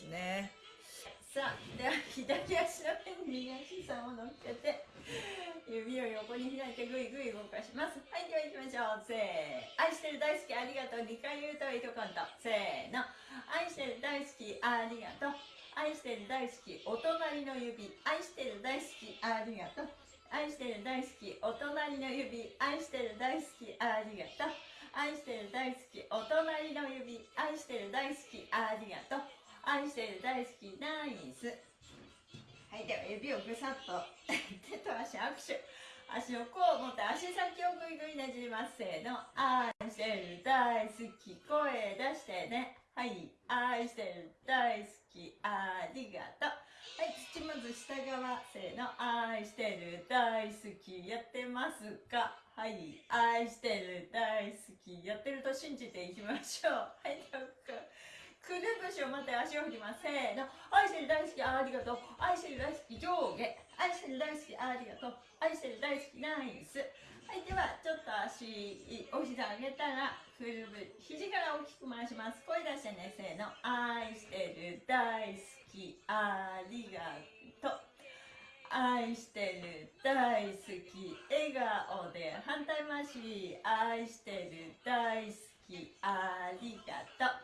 ですね。さあでは左足の上に右足さんを乗っけて指を横に開いてぐいぐい動かします。はいでは行きましょう。せー愛してる大好きありがとう。2回言うといとコントせーの。愛してる大好きありがとう。愛してる大好きお隣の指。愛してる大好きありがとう。愛してる大好きお隣の指。愛してる大好きありがとう。愛してる大好きお隣の指。愛してる大好きありがとう。愛してる大好きナイス。はいでは指をぐさっと。手と足握手。足をこう持って足先をぐいぐいねじります。せーの。愛してる大好き。声出してね。はい愛してる大好き。ありがとう。はい土まず下側。せーの。愛してる大好きやってますかはい愛してる大好き。やってると信じていきましょう。はいどうかくるぶしをまた足を振ります。せーの。愛してる大好きありがとう。愛してる大好き上下。愛してる大好きありがとう。愛してる大好きナイス。はいではちょっと足お膝上げたらくるぶ肘から大きく回します。声出してねせーの。愛してる大好きありがとう。愛してる大好き笑顔で反対回し。愛してる大好きありがとう。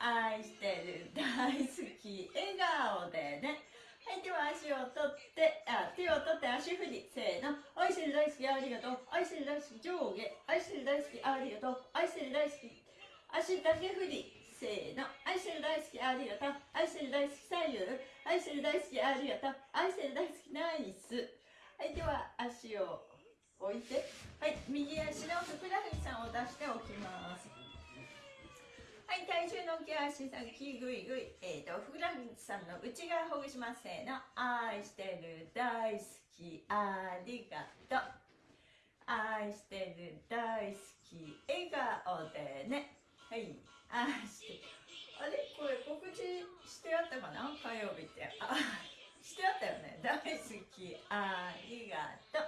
愛してる大好き笑顔でね。はいでは足を取ってあ手を取って足振りせーの。愛してる大好きありがとう。愛してる大好き上下。愛してる大好きありがとう。愛してる大好き足だけ振りせーの。愛してる大好きありがとう。愛してる大好き左右。愛してる大好きありがとう。愛してる大好きナイス。はいでは足を置いて。はい右足のふくらはぎさんを出しておきます。はい、体重の起足先ぐいぐい、えーと、ふくらはぎさんの内側ほぐしますせーの。愛してる大好き。ありがとう。愛してる大好き。笑顔でね。はい愛してる。あれ？これ告知してあったかな？火曜日って。あしてあったよね。大好き。ありがとう。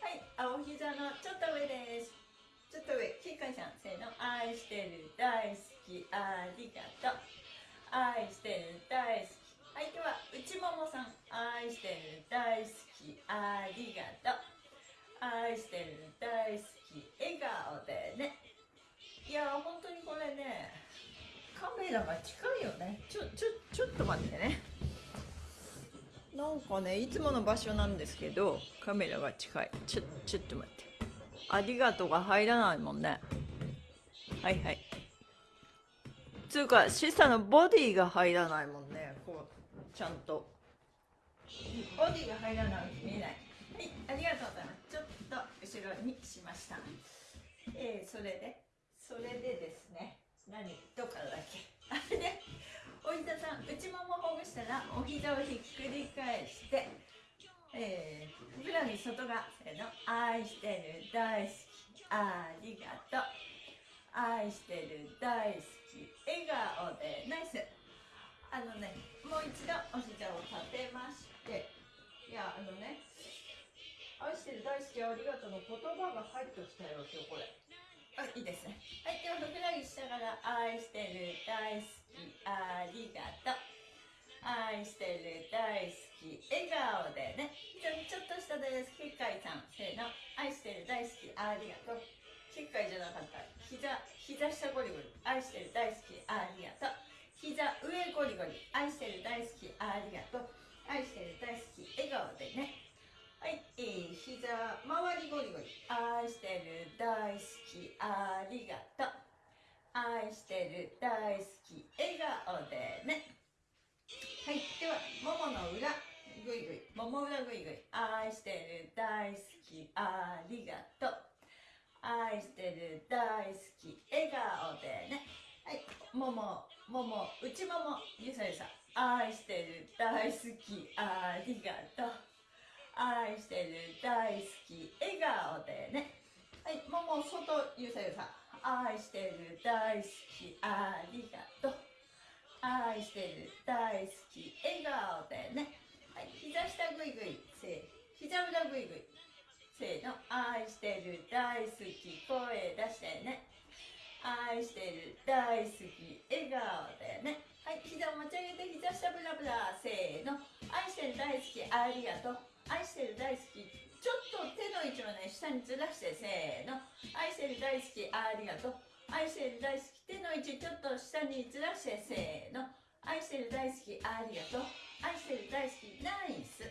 はい青膝のちょっと上です。ちょっと上、キーカイさん、せーの、愛してる、大好き。き、ありがとう。愛してる、大好き。はい、では、内ももさん、愛してる、大好き、ありがとう。愛してる、大好き、笑顔でね。いや本当にこれね、カメラが近いよね。ちょ、ちょ、ちょっと待ってね。なんかね、いつもの場所なんですけど、カメラが近い。ちょ、ちょっと待って。ありがとうが入らないもんね。はいはい。つうか、シサのボディが入らないもんね。こう、ちゃんと。ボディが入らない見えない。はい、ありがとうございます。ちょっと後ろにしました。えー、それで、それでですね、何、どっからだっけ？あれで、おひざさん、内ももほぐしたら、お膝をひっくり返して、えー、ふくらはぎ外側せの。愛してる。大好き。ありがとう。愛してる。大好き。笑顔でナイス。あのねもう一度お膝を立てましていやあのね愛してる大好きありがとうの言葉が入ってきたよ今日これ。あいいですね。はいではふくらはぎ下から愛してる大好きありがとう。愛してる大好き笑顔でね。じゃちょっとしたです結界さんせーの。愛してる大好きありがとう。結界じゃなかった。膝膝下ゴリゴリ。愛してる大好きありがとう。膝上ゴリゴリ。愛してる大好きありがとう。愛してる大好き笑顔でね。はい、えー、膝周りゴリゴリ。愛してる大好きありがとう。愛してる大好き笑顔でね。はいではももの裏ぐいぐい。もも裏ぐいぐい。愛してる大好きありがとう。愛してる大好き笑顔でね。はい。もももも内ももゆさゆさ愛してる大好きありがとう。愛してる大好き笑顔でね。はい。もも外ゆさゆさ愛してる大好きありがとう。愛してる大好き笑顔でね。はい。膝下ぐいぐい。せ膝裏ぐいぐい。せーの愛してる大好き声出してね。愛してる大好き笑顔でね。はい膝を持ち上げて膝下ブラブラせーの。愛してる大好きありがとう。愛してる大好きちょっと手の位置をね下にずらしてせーの。愛してる大好きありがとう。愛してる大好き手の位置ちょっと下にずらしてせーの。愛してる大好きありがとう。愛してる大好きナイス。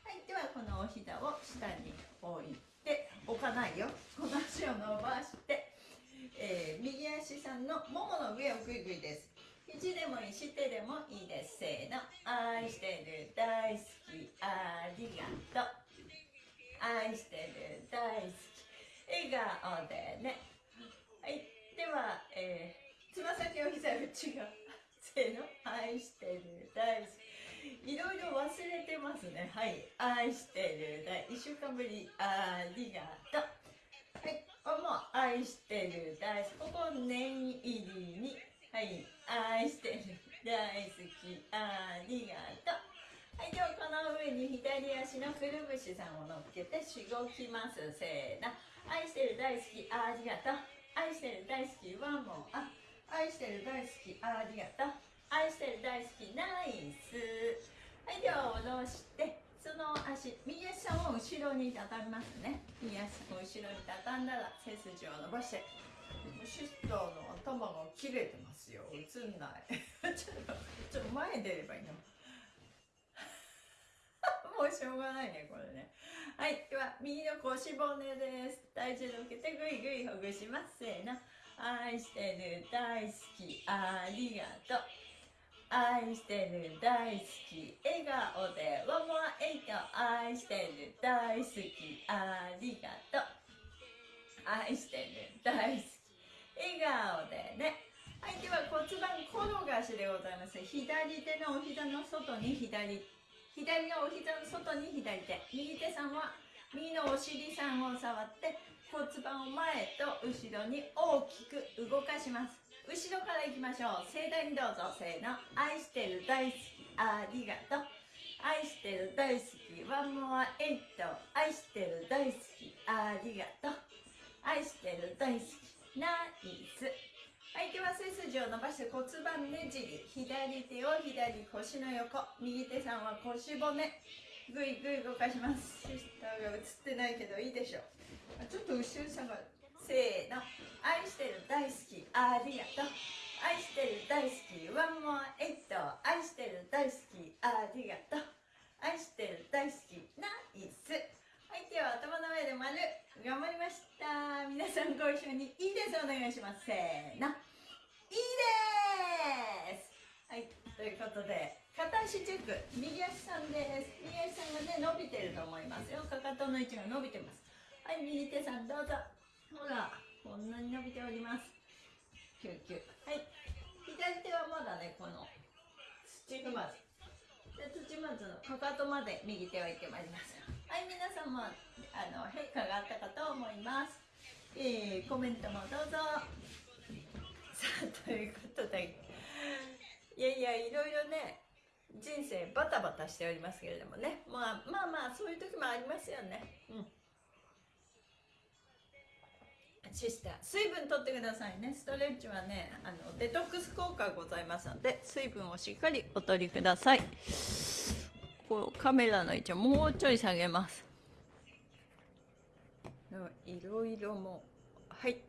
はいではこのお膝を下に。置い。て置かないよ。この足を伸ばしてえー、右足さんのももの上をグイグイです。肘でもいいし手でもいいです。せーの。愛してる大好き。ありがとう。愛してる大好き。笑顔でね。はい。では、えー、つま先を膝内側せーの。愛してる大好き。いろいろ忘れてますね。はい。愛してる大1週間ぶり。ありがとう。はい。も愛してる大好きここ念入りに。はい。愛してる大好き。ありがとう。はい。ではこの上に左足のくるぶしさんを乗っけてしごきます。せーの。愛してる大好き。ありがとう。愛してる大好きワンモンあ愛してる大好き。ありがとう。愛してる大好きナイス下ろしてその足右足さんを後ろに畳みますね。右足を後ろに畳んだら背筋を伸ばしてシスターの頭が切れてますよ。映んない。ちょっとちょっと前に出ればいいの。もうしょうがないねこれね。はいでは右の腰骨です。体重乗っけてぐいぐいほぐします。せーの。愛してる。大好き。ありがとう。愛してる大好き笑顔でワンモアエイト愛してる大好きありがとう。愛してる大好き笑顔でね。はいでは骨盤転がしでございます。左手のお膝の外に左左のお膝の外に左手。右手さんは右のお尻さんを触って骨盤を前と後ろに大きく動かします。後ろから行きましょう。盛大にどうぞ。せーの。愛してる大好き。ありがとう。愛してる大好き。ワンモアエイト。愛してる大好き。ありがとう。愛してる大好き。ナイス。はいでは背筋を伸ばして骨盤ねじり。左手を左腰の横。右手さんは腰骨。ぐいぐい動かします。シスターが映ってないけどいいでしょう。ちょっと後ろ下がる。ありがとう。愛してる大好き。ワンモアエイト愛してる大好きありがとう愛してる大好きナイスはいでは頭の上で丸頑張りました皆さんご一緒にいいですお願いしますせーのいいですはいということで片足チェック右足さんです右足さんがね伸びてると思いますよかかとの位置が伸びてますはい右手さんどうぞほらこんなに伸びておりますキュキュはい左手はまだねこの土踏まずで土まずのかかとまで右手をいってまいりますはい皆さんもあの変化があったかと思います。えー、コメントもどうぞ。さあということで。いやいやいろいろね人生バタバタしておりますけれどもね。まあまあまあそういう時もありますよね。うん。シスター水分とってくださいね。ストレッチはねあのデトックス効果ございますので水分をしっかりお取りください。こうカメラの位置をもうちょい下げます。いろいろもはい。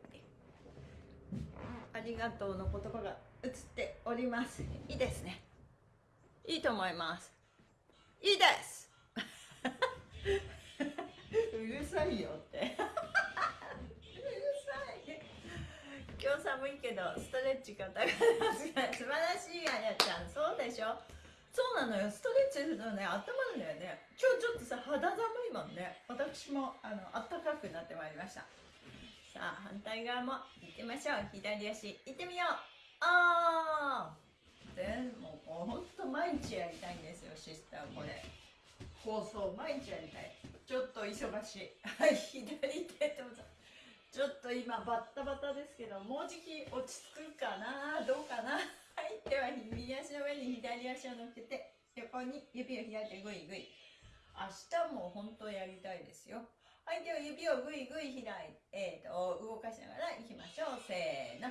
ありがとうの言葉が映っております。いいですね。いいと思います。いいです。うるさいよって。今日寒いけどストレッチ肩が素晴らしいあやちゃん。そうでしょ？そうなのよ。ストレッチするとね温まるんだよね。今日ちょっとさ肌寒いもんね。私もあの暖かくなってまいりました。さあ反対側も行ってみましょう。左足行ってみよう。あー。でもうほんと毎日やりたいんですよシスターこれ。放送毎日やりたい。ちょっと忙しい。はい左手どうぞ。ちょっと今バッタバタですけどもうじき落ち着くかなどうかな右足の上に左足を乗っけて横に指を開いてグイグイ明日も本当やりたいですよはい、では指をぐいぐい開いて、えー、と、動かしながらいきましょう。せーの。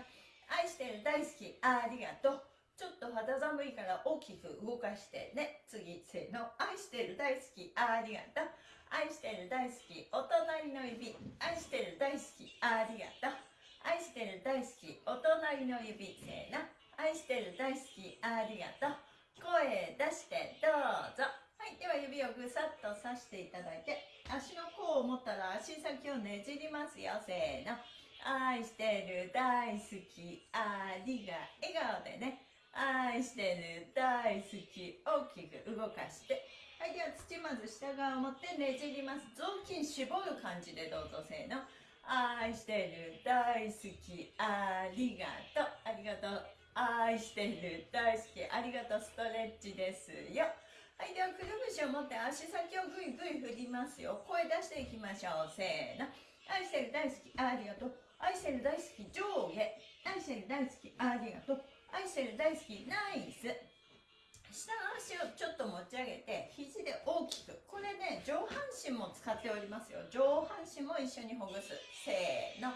愛してる、大好き、ありがとう。ちょっと肌寒いから大きく動かしてね。次、せーの。愛してる、大好き、ありがとう。愛してる、大好き、お隣の指。愛してる、大好き、ありがとう。愛してる、大好き、お隣の指。せーの。愛してる、大好き、ありがとう。声出してどうぞ。はい、では指をぐさっとさしていただいて、足の甲を持ったら足先をねじりますよ。せーの。愛してる、大好き、ありが、笑顔でね。愛してる、大好き、大きく動かして。はい、では土まず下側を持ってねじります。雑巾絞る感じでどうぞ。せーの。愛してる、大好き、ありがとう。ありがとう。愛してる、大好き、ありがとう。ストレッチですよ。はい、ではくるぶしを持って足先をぐいぐい振りますよ。声出していきましょう。せーの。愛してる大好き、ありがとう。愛してる大好き、上下。愛してる大好き、ありがとう。愛してる大好き、ナイス。下の足をちょっと持ち上げて、肘で大きく。これね、上半身も使っておりますよ。上半身も一緒にほぐす。せーの。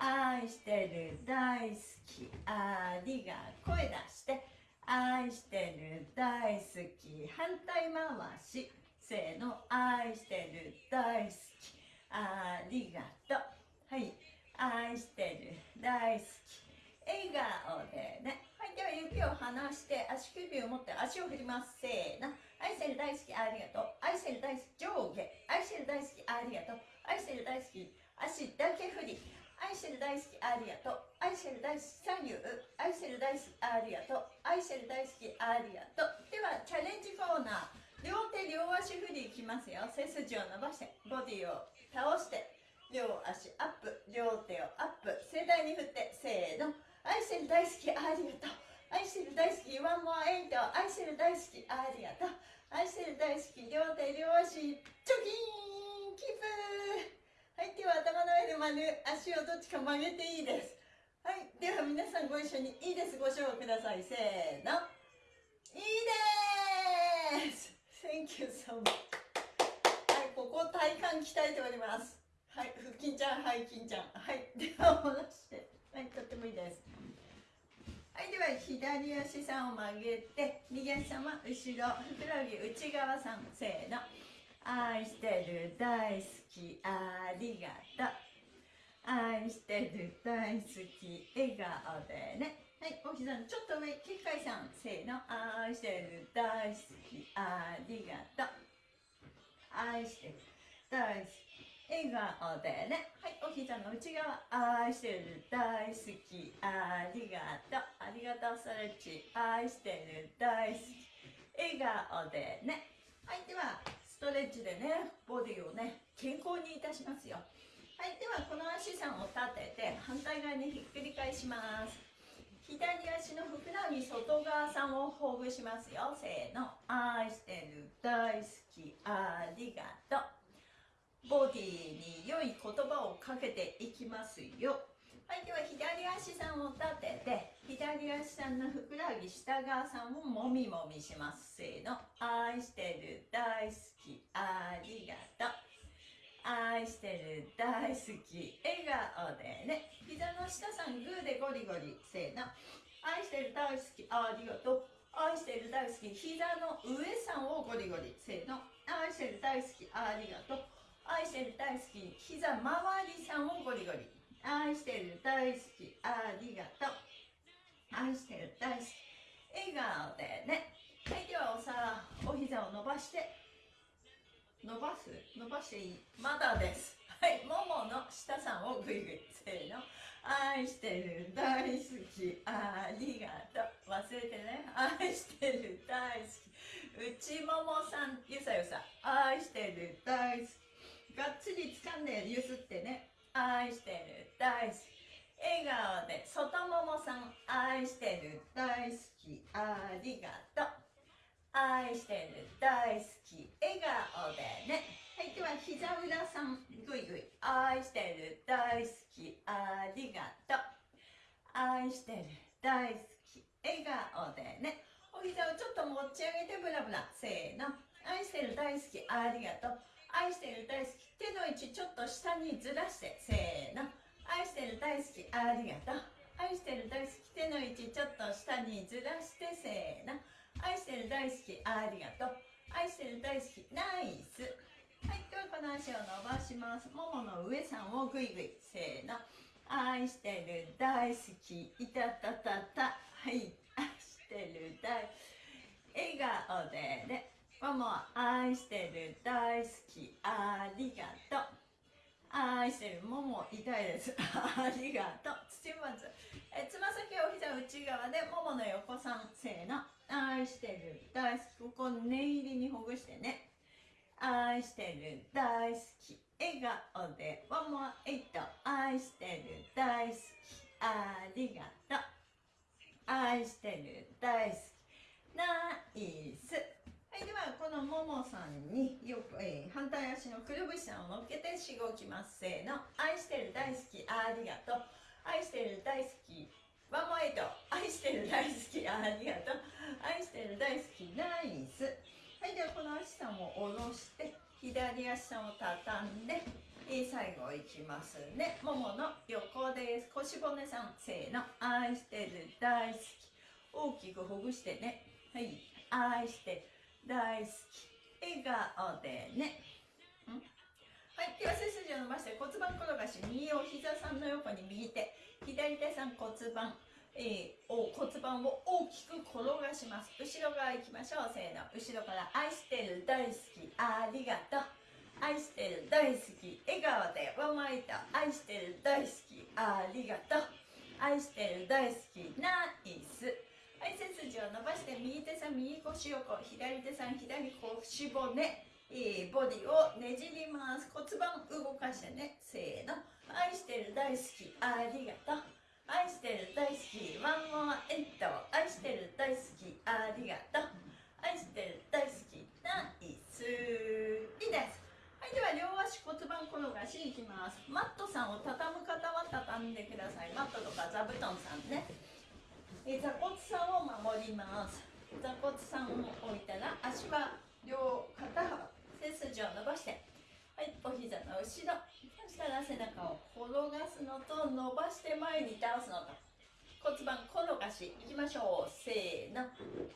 愛してる、大好き、ありが、声出して。愛してる大好き反対回し。せーの愛してる大好きありがとう。はい。愛してる大好き笑顔でね。はいでは指を離して足首を持って足を振ります。せーの。愛してる大好きありがとう。愛してる大好き上下。愛してる大好きありがとう。愛してる大好き足だけ振り。愛してる大好きありがとう愛してる大好き左右愛してる大好きありがとう愛してる大好きありがと。ではチャレンジコーナー。両手両足振りいきますよ。背筋を伸ばしてボディを倒して両足アップ。両手をアップ。盛大に振ってせーの。愛してる大好きありがとう愛してる大好きワンモアエイト。愛してる大好きありがとう愛してる大好き両手両足。チョキーン！キープはい、では頭の上で丸、足をどっちか曲げていいです。はい、では皆さんご一緒にいいです。ご唱ください。せーの。いいです !Thank you so much. はい、ここ体幹鍛えております。はい、腹筋ちゃん、背筋ちゃん。はい、では下ろして。はい、とってもいいです。はい、では左足さんを曲げて、右足さんは後ろ、ふくらはぎ内側さん、せーの。愛してる大好きありがとう。愛してる大好き笑顔でね。はいお膝のちょっと上結界さんせーの。愛してる大好きありがとう。愛してる大好き笑顔でね。はいお膝の内側愛してる大好きありがとう。ありがとうストレッチ愛してる大好き笑顔でね。はいではストレッチでねボディをね健康にいたしますよ。はいではこの足さんを立てて反対側にひっくり返します。左足のふくらはぎ外側さんをほぐしますよ。せーの。愛してる大好き。ありがとう。ボディに良い言葉をかけていきますよ。はい、では左足さんを立てて、左足さんのふくらはぎ下側さんをもみもみします。せーの。愛してる、大好き、ありがとう。愛してる、大好き、笑顔でね。膝の下さん、グーでゴリゴリ。せーの。愛してる、大好き、ありがとう。愛してる、大好き、膝の上さんをゴリゴリ。せーの。愛してる、大好き、ありがとう。愛してる、大好き、膝周りさんをゴリゴリ。愛してる大好きありがとう。愛してる大好き。笑顔でね。はいではお皿お膝を伸ばして。伸ばす？伸ばしていい？まだです。はいももの下さんをグイグイせーの。愛してる大好きありがとう。忘れてね。愛してる大好き。内ももさんゆさゆさ。愛してる大好き。がっつり掴んでゆすってね。愛してる。大好き。笑顔で外ももさん。愛してる。大好き。ありがとう。愛してる。大好き。笑顔でね。はいでは膝裏さん。ぐいぐい。愛してる。大好き。ありがとう。愛してる。大好き。笑顔でね。お膝をちょっと持ち上げてブラブラ。せーの。愛してる。大好き。ありがとう愛してる大好き手の位置ちょっと下にずらしてせーの。愛してる大好きありがとう。愛してる大好き手の位置ちょっと下にずらしてせーの。愛してる大好きありがとう。愛してる大好きナイス。はいではこの足を伸ばします。ももの上さんをグイグイせーの。愛してる大好きいたたたたはい愛してる大笑顔でねもも愛してる大好きありがとう愛してるもも痛いですありがとう。土まず。えつま先お膝内側でももの横さんせの愛してる大好き。ここ念入りにほぐしてね。愛してる大好き。笑顔でワンモアエイト愛してる大好き。ありがとう。愛してる大好き。ナイス。はいではこのももさんによく、えー、反対足のくるぶしさんを乗っけてしごきますせーの愛してる大好きありがとう愛してる大好きワンモエイト愛してる大好きありがとう。愛してる大好きナイス。はいではこの足さんを下ろして左足さんを畳んで、えー、最後いきますね。ももの横です。腰骨さんせーの。愛してる大好き。大きくほぐしてね。はい愛して大好き。笑顔でね。はい手は背筋を伸ばして骨盤転がし右を膝さんの横に右手。左手さん骨盤。えー、お骨盤を大きく転がします。後ろ側行きましょう。せーの。後ろから愛してる大好き。ありがとう。愛してる大好き。笑顔でわまいた。愛してる大好き。ありがとう。愛してる大好き。ナイス。はい背筋を伸ばして右手さん右腰横左手さん左腰骨、えー、ボディをねじります。骨盤動かしてね。せーの。愛してる大好き。ありがとう。愛してる大好きワンモアエット愛してる大好きありがとう。愛してる大好きナイス。いいですはいでは両足骨盤転がしいきます。マットさんを畳む方は畳んでください。マットとか座布団さんね。え座骨さんを守ります。座骨さんを置いたら足は両肩幅背筋を伸ばしてはいお膝の後ろ。したら背中を転がすのと伸ばして前に倒すのと骨盤転がしいきましょう。せーの。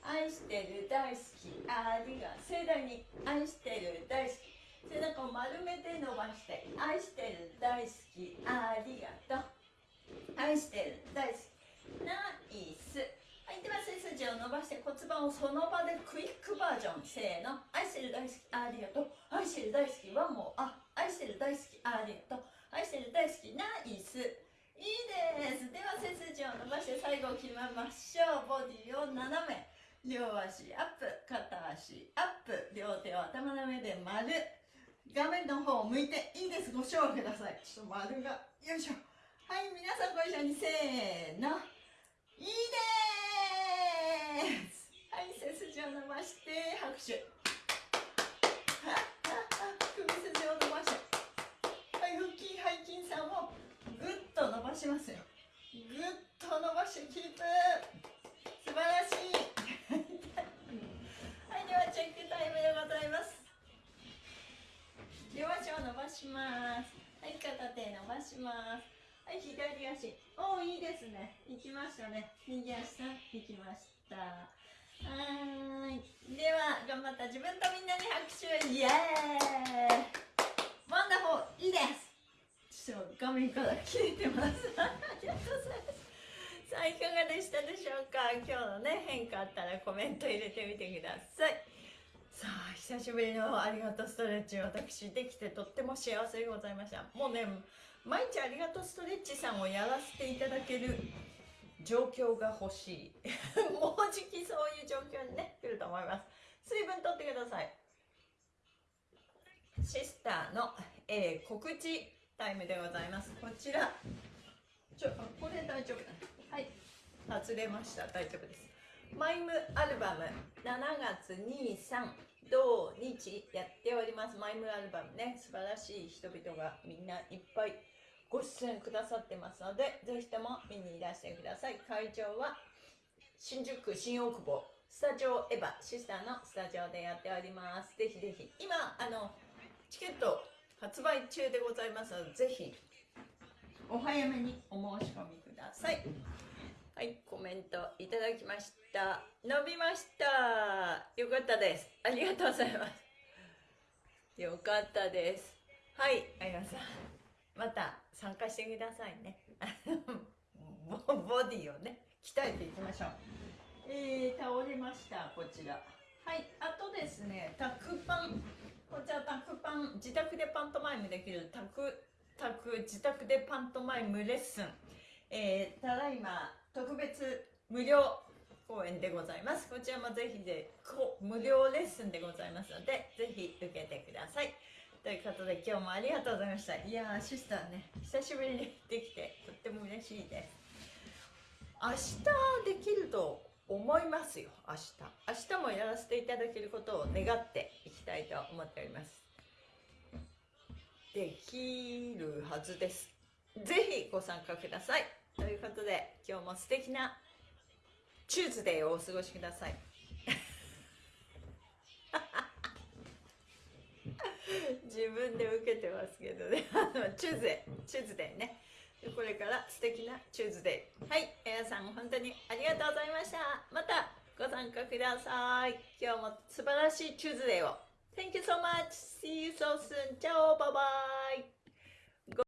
愛してる大好きありが盛大に愛してる大好き。背中を丸めて伸ばして愛してる大好きありがとう。愛してる大好き。ナイス。はいでは背筋を伸ばして骨盤をその場でクイックバージョン。せーの。愛してる大好きありがとう。愛してる大好きワンモあ愛してる大好きありがとう愛してる大好きナイスいいです。では背筋を伸ばして最後決めましょう。ボディを斜め。両足アップ片足アップ両手を頭の上で丸。画面の方を向いていいです。ご賞ください。ちょっと丸がよいしょ。はい皆さんご一緒にせーの。いいです。はい背筋を伸ばして拍手首筋を伸ばしてはい腹筋背筋さんをぐっと伸ばしますよ。ぐっと伸ばしてキープ素晴らしい。はいではチェックタイムでございます。両足を伸ばします。はい片手伸ばします。はい左足。おおいいですね。行きましたね。右足さん行きました。はい。では頑張った自分とみんなに拍手。イエーイ。 Wonderful いいですちょっと画面から切れてますありがとうございます。さあいかがでしたでしょうか今日のね変化あったらコメント入れてみてくださいさあ久しぶりのありがとうストレッチ私できてとっても幸せでございました。もうね毎日ありがとうストレッチさんをやらせていただける状況が欲しい。もうじきそういう状況にね。来ると思います水分とってくださいシスターの、えー、告知。タイムでございます。こちら。ちょこれ大丈夫だはい。外れました。大丈夫です。マイムアルバム。7月23土日やっております。マイムアルバムね。素晴らしい人々がみんないっぱいご出演くださってますので、ぜひとも見にいらしてください。会場は新宿新大久保。スタジオエヴァシスターのスタジオでやっております。ぜひぜひ。今、あの、チケット発売中でございますのでぜひ。お早めにお申し込みください。はいコメントいただきました。伸びました。よかったです。ありがとうございます。よかったです。はいあやさん。また参加してくださいね。ボボディをね鍛えていきましょう。えー、倒れましたこちら。はいあとですねタクパン。こちらタクパン自宅でパントマイムできるタクタク自宅でパントマイムレッスン、えー、ただいま特別無料公演でございます。こちらもぜひで無料レッスンでございますのでぜひ受けてください。ということで今日もありがとうございました。いやーシスターね久しぶりにできてとっても嬉しいです。明日できると思いますよ明日。明日もやらせていただけることを願っていきたいと思っております。できるはずです。ぜひご参加ください。ということで今日も素敵な Tuesday をお過ごしください。自分で受けてますけどね。 Tuesday Tuesday ね。これから素敵な Tuesday はい皆さん本当にありがとうございました。またご参加ください。今日も素晴らしいチューズデーを。Thank you so much. See you so soon. チャオバイバイ